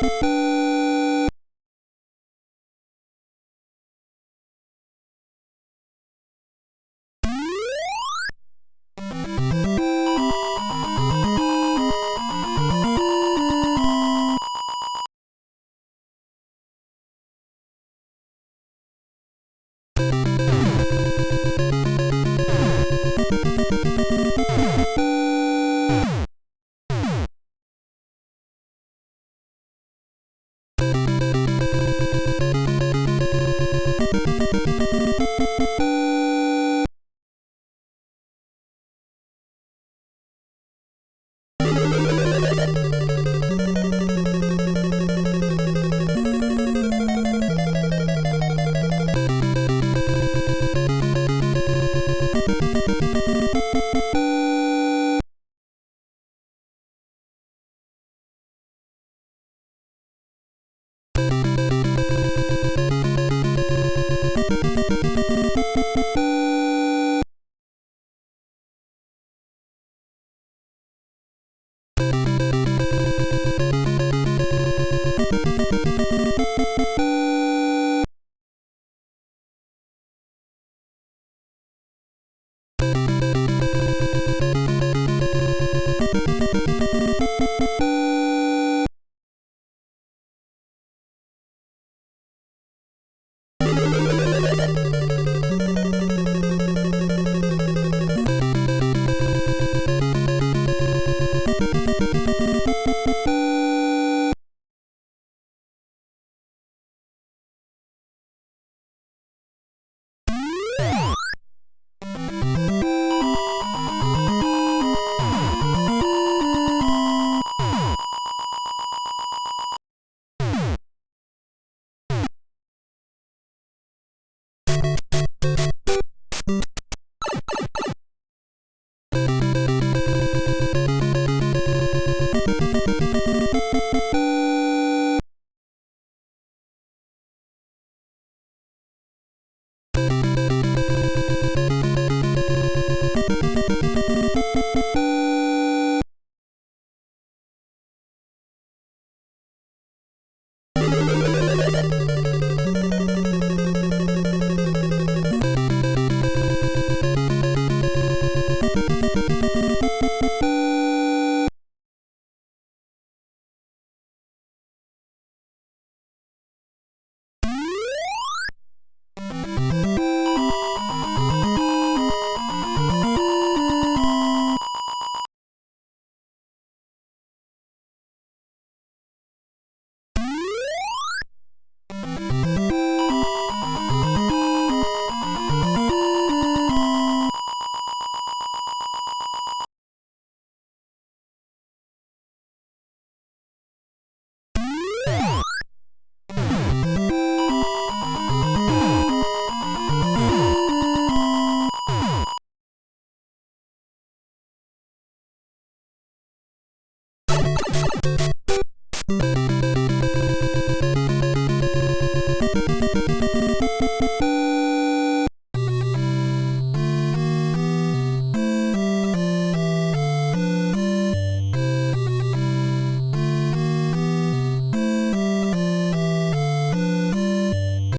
ピ